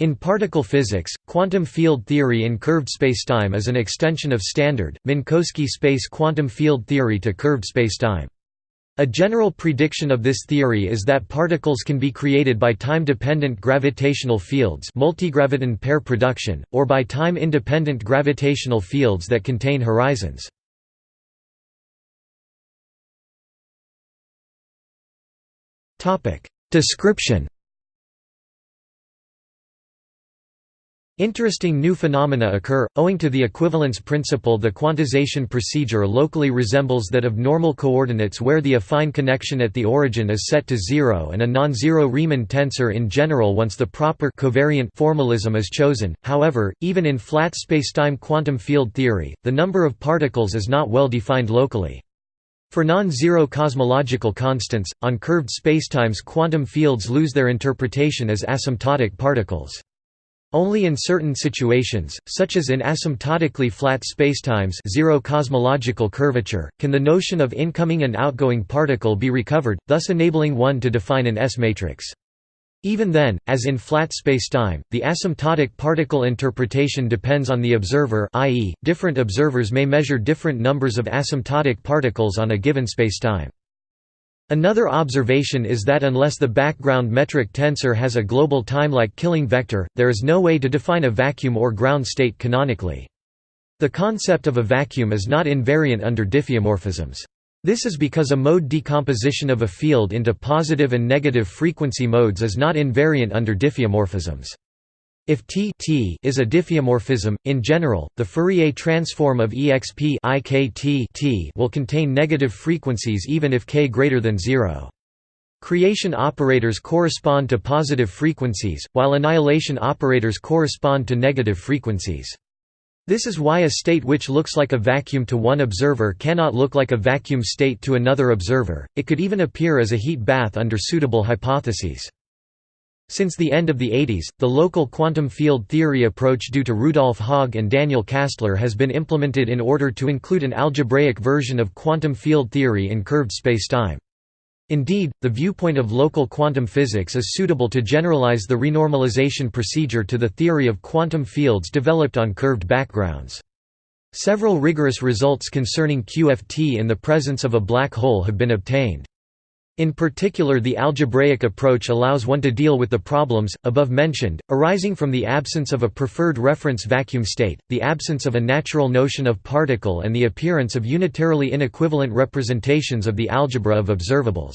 In particle physics, quantum field theory in curved spacetime is an extension of standard, Minkowski space quantum field theory to curved spacetime. A general prediction of this theory is that particles can be created by time-dependent gravitational fields multigraviton pair production, or by time-independent gravitational fields that contain horizons. Description Interesting new phenomena occur, owing to the equivalence principle the quantization procedure locally resembles that of normal coordinates where the affine connection at the origin is set to zero and a non-zero Riemann tensor in general once the proper covariant formalism is chosen, however, even in flat spacetime quantum field theory, the number of particles is not well defined locally. For non-zero cosmological constants, on curved spacetimes quantum fields lose their interpretation as asymptotic particles. Only in certain situations, such as in asymptotically flat spacetimes zero cosmological curvature, can the notion of incoming and outgoing particle be recovered, thus enabling one to define an S-matrix. Even then, as in flat spacetime, the asymptotic particle interpretation depends on the observer i.e., different observers may measure different numbers of asymptotic particles on a given spacetime. Another observation is that unless the background metric tensor has a global time-like killing vector, there is no way to define a vacuum or ground state canonically. The concept of a vacuum is not invariant under diffeomorphisms. This is because a mode decomposition of a field into positive and negative frequency modes is not invariant under diffeomorphisms. If T, T is a diffeomorphism, in general, the Fourier transform of exp T will contain negative frequencies even if k greater than 0. Creation operators correspond to positive frequencies, while annihilation operators correspond to negative frequencies. This is why a state which looks like a vacuum to one observer cannot look like a vacuum state to another observer, it could even appear as a heat bath under suitable hypotheses. Since the end of the 80s, the local quantum field theory approach due to Rudolf Haag and Daniel Kastler has been implemented in order to include an algebraic version of quantum field theory in curved spacetime. Indeed, the viewpoint of local quantum physics is suitable to generalize the renormalization procedure to the theory of quantum fields developed on curved backgrounds. Several rigorous results concerning QFT in the presence of a black hole have been obtained. In particular the algebraic approach allows one to deal with the problems, above mentioned, arising from the absence of a preferred reference vacuum state, the absence of a natural notion of particle and the appearance of unitarily inequivalent representations of the algebra of observables.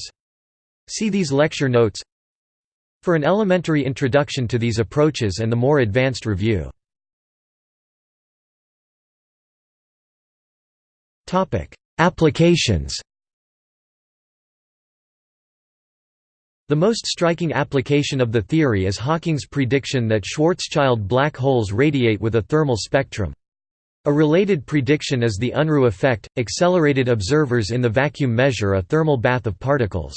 See these lecture notes for an elementary introduction to these approaches and the more advanced review. Applications The most striking application of the theory is Hawking's prediction that Schwarzschild black holes radiate with a thermal spectrum. A related prediction is the Unruh effect, accelerated observers in the vacuum measure a thermal bath of particles.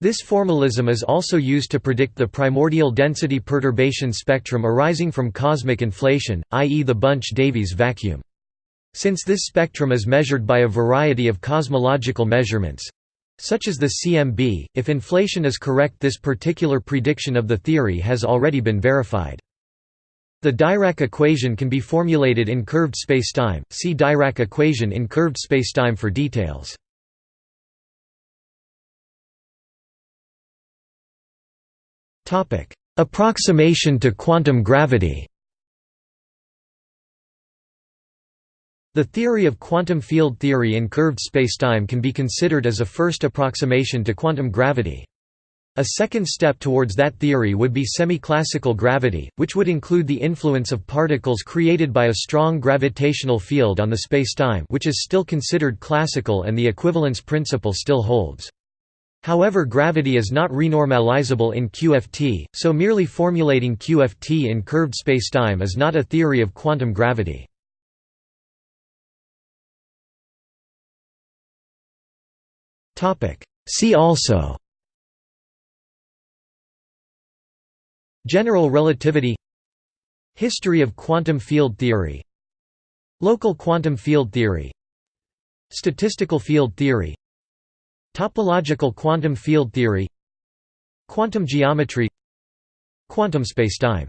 This formalism is also used to predict the primordial density perturbation spectrum arising from cosmic inflation, i.e. the Bunch-Davies vacuum. Since this spectrum is measured by a variety of cosmological measurements, such as the CMB, if inflation is correct this particular prediction of the theory has already been verified. The Dirac equation can be formulated in curved spacetime, see Dirac equation in curved spacetime for details. Approximation to quantum gravity The theory of quantum field theory in curved spacetime can be considered as a first approximation to quantum gravity. A second step towards that theory would be semi-classical gravity, which would include the influence of particles created by a strong gravitational field on the spacetime which is still considered classical and the equivalence principle still holds. However gravity is not renormalizable in QFT, so merely formulating QFT in curved spacetime is not a theory of quantum gravity. See also. General relativity. History of quantum field theory. Local quantum field theory. Statistical field theory. Topological quantum field theory. Quantum geometry. Quantum spacetime.